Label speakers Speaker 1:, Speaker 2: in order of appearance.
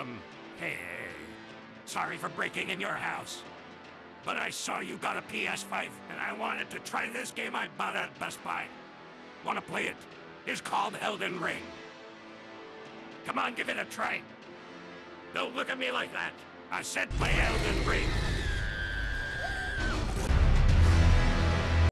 Speaker 1: Um, hey, sorry for breaking in your house. But I saw you got a PS5, and I wanted to try this game I bought at Best Buy. Wanna play it? It's called Elden Ring. Come on, give it a try. Don't look at me like that. I said play Elden Ring.